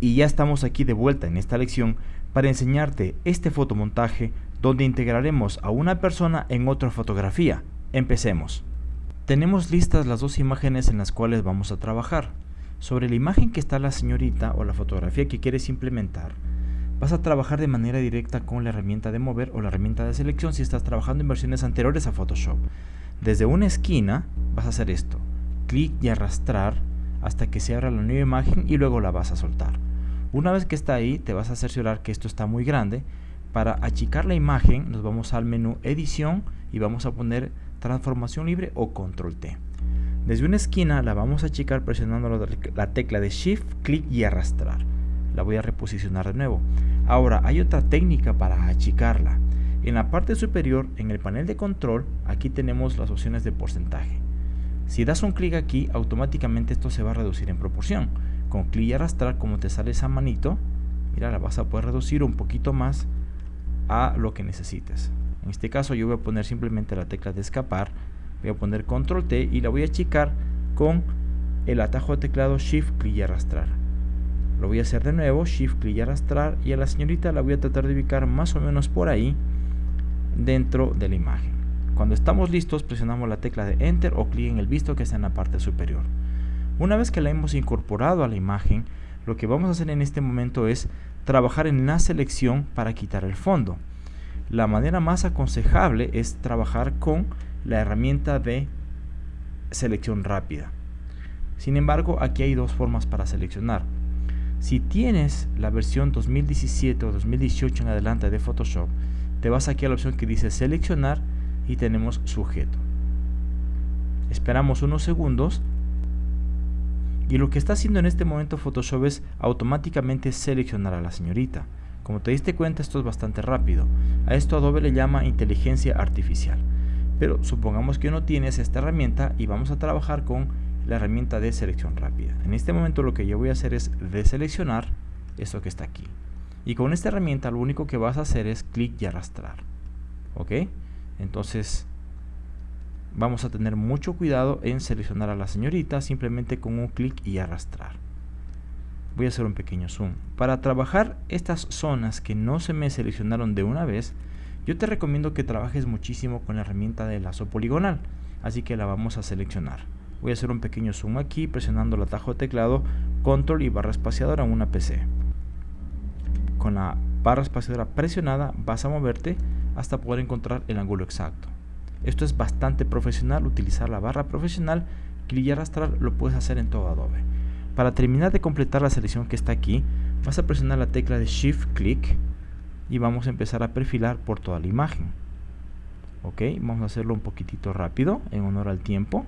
Y ya estamos aquí de vuelta en esta lección para enseñarte este fotomontaje donde integraremos a una persona en otra fotografía. Empecemos. Tenemos listas las dos imágenes en las cuales vamos a trabajar. Sobre la imagen que está la señorita o la fotografía que quieres implementar, vas a trabajar de manera directa con la herramienta de mover o la herramienta de selección si estás trabajando en versiones anteriores a Photoshop. Desde una esquina vas a hacer esto, clic y arrastrar hasta que se abra la nueva imagen y luego la vas a soltar. Una vez que está ahí, te vas a cerciorar que esto está muy grande. Para achicar la imagen, nos vamos al menú edición y vamos a poner transformación libre o control T. Desde una esquina la vamos a achicar presionando la tecla de shift, clic y arrastrar. La voy a reposicionar de nuevo. Ahora hay otra técnica para achicarla. En la parte superior, en el panel de control, aquí tenemos las opciones de porcentaje. Si das un clic aquí, automáticamente esto se va a reducir en proporción con clic y arrastrar como te sale esa manito mira la vas a poder reducir un poquito más a lo que necesites. En este caso yo voy a poner simplemente la tecla de escapar voy a poner control T y la voy a achicar con el atajo de teclado shift clic y arrastrar. Lo voy a hacer de nuevo shift clic y arrastrar y a la señorita la voy a tratar de ubicar más o menos por ahí dentro de la imagen. Cuando estamos listos presionamos la tecla de enter o clic en el visto que está en la parte superior una vez que la hemos incorporado a la imagen, lo que vamos a hacer en este momento es trabajar en la selección para quitar el fondo. La manera más aconsejable es trabajar con la herramienta de selección rápida. Sin embargo, aquí hay dos formas para seleccionar. Si tienes la versión 2017 o 2018 en adelante de Photoshop, te vas aquí a la opción que dice seleccionar y tenemos sujeto. Esperamos unos segundos y lo que está haciendo en este momento Photoshop es automáticamente seleccionar a la señorita. Como te diste cuenta esto es bastante rápido. A esto Adobe le llama inteligencia artificial. Pero supongamos que no tienes esta herramienta y vamos a trabajar con la herramienta de selección rápida. En este momento lo que yo voy a hacer es deseleccionar esto que está aquí. Y con esta herramienta lo único que vas a hacer es clic y arrastrar. ¿Ok? Entonces vamos a tener mucho cuidado en seleccionar a la señorita simplemente con un clic y arrastrar. Voy a hacer un pequeño zoom. Para trabajar estas zonas que no se me seleccionaron de una vez yo te recomiendo que trabajes muchísimo con la herramienta de lazo poligonal así que la vamos a seleccionar. Voy a hacer un pequeño zoom aquí presionando el atajo de teclado control y barra espaciadora en una PC con la barra espaciadora presionada vas a moverte hasta poder encontrar el ángulo exacto esto es bastante profesional, utilizar la barra profesional, clic y arrastrar lo puedes hacer en todo Adobe. Para terminar de completar la selección que está aquí, vas a presionar la tecla de Shift Click y vamos a empezar a perfilar por toda la imagen. Ok, vamos a hacerlo un poquitito rápido, en honor al tiempo.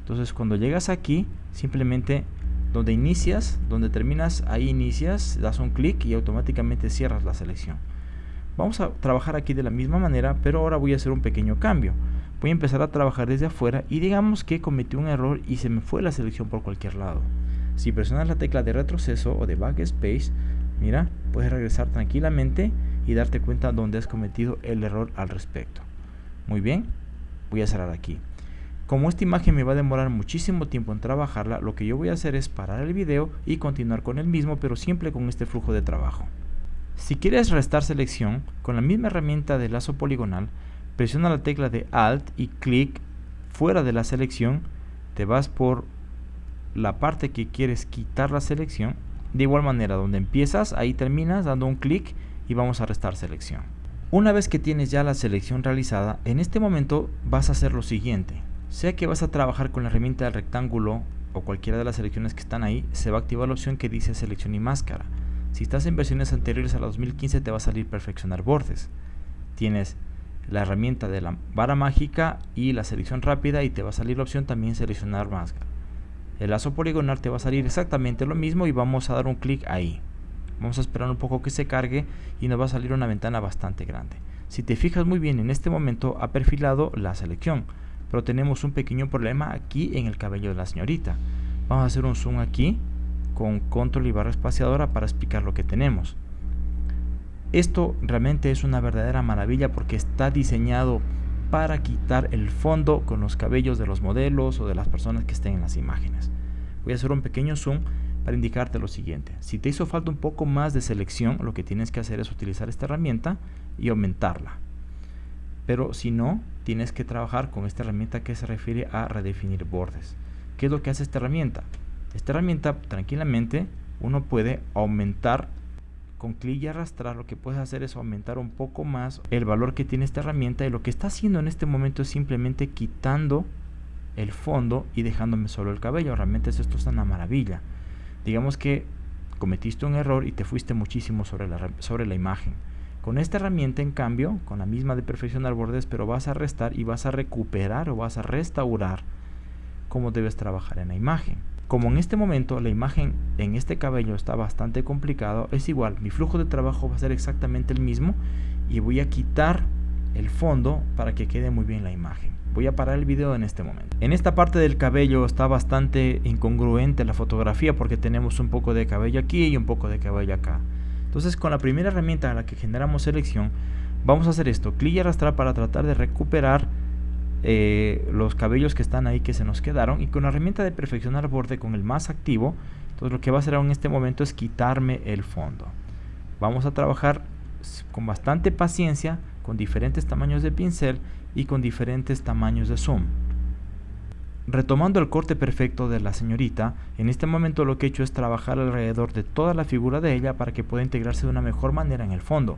Entonces cuando llegas aquí, simplemente donde inicias, donde terminas, ahí inicias, das un clic y automáticamente cierras la selección. Vamos a trabajar aquí de la misma manera, pero ahora voy a hacer un pequeño cambio. Voy a empezar a trabajar desde afuera y digamos que cometí un error y se me fue la selección por cualquier lado. Si presionas la tecla de retroceso o de backspace, mira, puedes regresar tranquilamente y darte cuenta dónde has cometido el error al respecto. Muy bien, voy a cerrar aquí. Como esta imagen me va a demorar muchísimo tiempo en trabajarla, lo que yo voy a hacer es parar el video y continuar con el mismo, pero siempre con este flujo de trabajo. Si quieres restar selección, con la misma herramienta de lazo poligonal, presiona la tecla de Alt y clic fuera de la selección, te vas por la parte que quieres quitar la selección. De igual manera, donde empiezas, ahí terminas dando un clic y vamos a restar selección. Una vez que tienes ya la selección realizada, en este momento vas a hacer lo siguiente. Sea que vas a trabajar con la herramienta del rectángulo o cualquiera de las selecciones que están ahí, se va a activar la opción que dice selección y máscara. Si estás en versiones anteriores a la 2015 te va a salir perfeccionar bordes. Tienes la herramienta de la vara mágica y la selección rápida y te va a salir la opción también seleccionar máscara. El lazo poligonal te va a salir exactamente lo mismo y vamos a dar un clic ahí. Vamos a esperar un poco que se cargue y nos va a salir una ventana bastante grande. Si te fijas muy bien en este momento ha perfilado la selección, pero tenemos un pequeño problema aquí en el cabello de la señorita. Vamos a hacer un zoom aquí con control y barra espaciadora para explicar lo que tenemos. Esto realmente es una verdadera maravilla porque está diseñado para quitar el fondo con los cabellos de los modelos o de las personas que estén en las imágenes. Voy a hacer un pequeño zoom para indicarte lo siguiente. Si te hizo falta un poco más de selección, lo que tienes que hacer es utilizar esta herramienta y aumentarla. Pero si no, tienes que trabajar con esta herramienta que se refiere a redefinir bordes. ¿Qué es lo que hace esta herramienta? Esta herramienta tranquilamente uno puede aumentar con clic y arrastrar lo que puedes hacer es aumentar un poco más el valor que tiene esta herramienta y lo que está haciendo en este momento es simplemente quitando el fondo y dejándome solo el cabello. Realmente esto es una maravilla. Digamos que cometiste un error y te fuiste muchísimo sobre la, sobre la imagen. Con esta herramienta, en cambio, con la misma de perfeccionar bordes, pero vas a restar y vas a recuperar o vas a restaurar cómo debes trabajar en la imagen. Como en este momento la imagen en este cabello está bastante complicado, es igual, mi flujo de trabajo va a ser exactamente el mismo y voy a quitar el fondo para que quede muy bien la imagen. Voy a parar el video en este momento. En esta parte del cabello está bastante incongruente la fotografía porque tenemos un poco de cabello aquí y un poco de cabello acá. Entonces con la primera herramienta a la que generamos selección, vamos a hacer esto, clic y arrastrar para tratar de recuperar eh, los cabellos que están ahí que se nos quedaron y con la herramienta de perfeccionar borde con el más activo entonces lo que va a hacer en este momento es quitarme el fondo vamos a trabajar con bastante paciencia con diferentes tamaños de pincel y con diferentes tamaños de zoom Retomando el corte perfecto de la señorita, en este momento lo que he hecho es trabajar alrededor de toda la figura de ella para que pueda integrarse de una mejor manera en el fondo.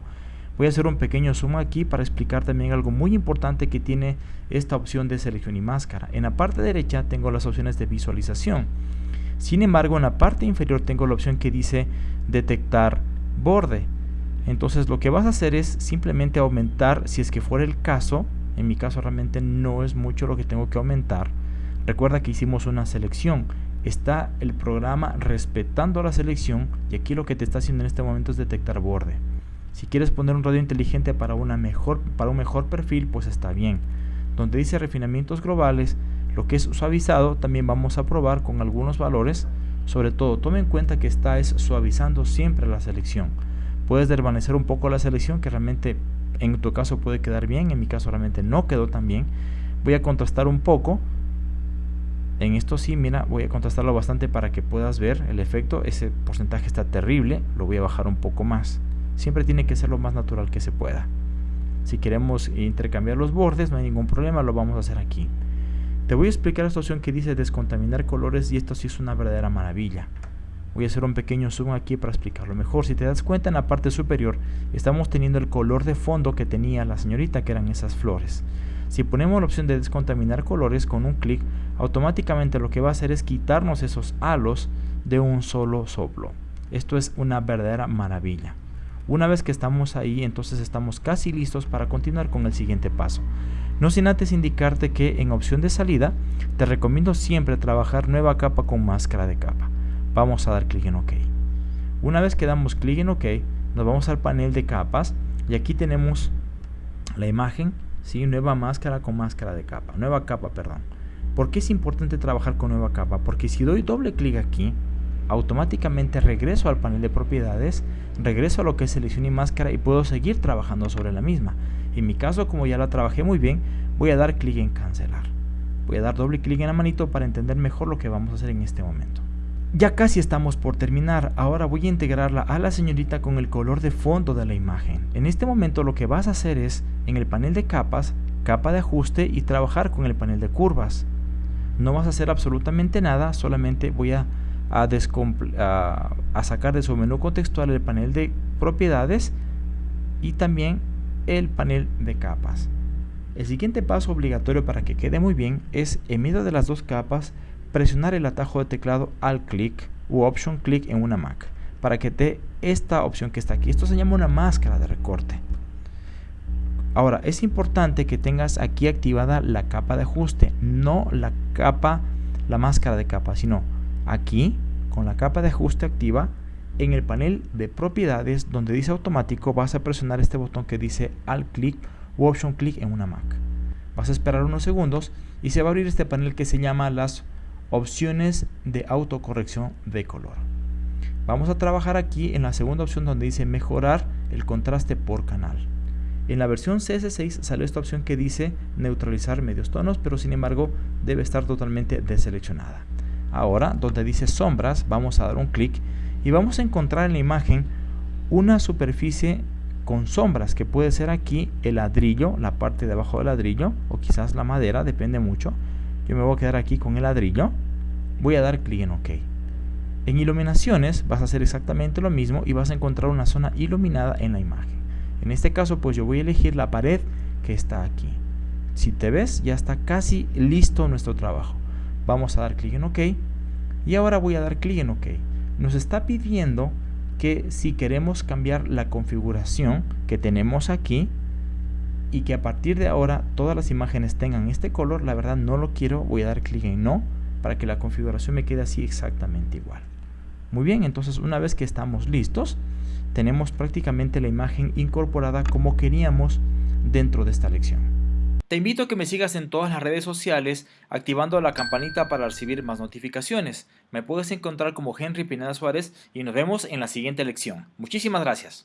Voy a hacer un pequeño zoom aquí para explicar también algo muy importante que tiene esta opción de selección y máscara. En la parte derecha tengo las opciones de visualización. Sin embargo, en la parte inferior tengo la opción que dice detectar borde. Entonces lo que vas a hacer es simplemente aumentar, si es que fuera el caso, en mi caso realmente no es mucho lo que tengo que aumentar. Recuerda que hicimos una selección. Está el programa respetando la selección y aquí lo que te está haciendo en este momento es detectar borde. Si quieres poner un radio inteligente para, una mejor, para un mejor perfil, pues está bien. Donde dice refinamientos globales, lo que es suavizado también vamos a probar con algunos valores. Sobre todo, tome en cuenta que está es suavizando siempre la selección. Puedes desvanecer un poco la selección que realmente en tu caso puede quedar bien, en mi caso realmente no quedó tan bien. Voy a contrastar un poco. En esto sí, mira, voy a contrastarlo bastante para que puedas ver el efecto. Ese porcentaje está terrible, lo voy a bajar un poco más siempre tiene que ser lo más natural que se pueda. Si queremos intercambiar los bordes, no hay ningún problema, lo vamos a hacer aquí. Te voy a explicar esta opción que dice descontaminar colores y esto sí es una verdadera maravilla. Voy a hacer un pequeño zoom aquí para explicarlo mejor. Si te das cuenta en la parte superior estamos teniendo el color de fondo que tenía la señorita que eran esas flores. Si ponemos la opción de descontaminar colores con un clic, automáticamente lo que va a hacer es quitarnos esos halos de un solo soplo. Esto es una verdadera maravilla. Una vez que estamos ahí, entonces estamos casi listos para continuar con el siguiente paso. No sin antes indicarte que en opción de salida, te recomiendo siempre trabajar nueva capa con máscara de capa. Vamos a dar clic en OK. Una vez que damos clic en OK, nos vamos al panel de capas y aquí tenemos la imagen, ¿sí? nueva máscara con máscara de capa, nueva capa, perdón. ¿Por qué es importante trabajar con nueva capa? Porque si doy doble clic aquí, automáticamente regreso al panel de propiedades, regreso a lo que es selección y máscara y puedo seguir trabajando sobre la misma. En mi caso, como ya la trabajé muy bien, voy a dar clic en cancelar. Voy a dar doble clic en la manito para entender mejor lo que vamos a hacer en este momento. Ya casi estamos por terminar, ahora voy a integrarla a la señorita con el color de fondo de la imagen. En este momento lo que vas a hacer es, en el panel de capas, capa de ajuste y trabajar con el panel de curvas. No vas a hacer absolutamente nada, solamente voy a a, sacar de su menú contextual el panel de propiedades y también el panel de capas. El siguiente paso obligatorio para que quede muy bien es en medio de las dos capas presionar el atajo de teclado al clic u option click en una Mac para que te esta opción que está aquí. Esto se llama una máscara de recorte. Ahora, es importante que tengas aquí activada la capa de ajuste, no la capa, la máscara de capa, sino Aquí, con la capa de ajuste activa, en el panel de propiedades donde dice automático vas a presionar este botón que dice Alt click u Option click en una Mac. Vas a esperar unos segundos y se va a abrir este panel que se llama las opciones de autocorrección de color. Vamos a trabajar aquí en la segunda opción donde dice mejorar el contraste por canal. En la versión CS6 salió esta opción que dice neutralizar medios tonos, pero sin embargo debe estar totalmente deseleccionada. Ahora, donde dice sombras, vamos a dar un clic y vamos a encontrar en la imagen una superficie con sombras, que puede ser aquí el ladrillo, la parte de abajo del ladrillo, o quizás la madera, depende mucho. Yo me voy a quedar aquí con el ladrillo. Voy a dar clic en OK. En iluminaciones vas a hacer exactamente lo mismo y vas a encontrar una zona iluminada en la imagen. En este caso, pues yo voy a elegir la pared que está aquí. Si te ves, ya está casi listo nuestro trabajo. Vamos a dar clic en OK. Y ahora voy a dar clic en OK. Nos está pidiendo que si queremos cambiar la configuración que tenemos aquí y que a partir de ahora todas las imágenes tengan este color, la verdad no lo quiero, voy a dar clic en no para que la configuración me quede así exactamente igual. Muy bien, entonces una vez que estamos listos, tenemos prácticamente la imagen incorporada como queríamos dentro de esta lección. Te invito a que me sigas en todas las redes sociales activando la campanita para recibir más notificaciones. Me puedes encontrar como Henry Pineda Suárez y nos vemos en la siguiente lección. Muchísimas gracias.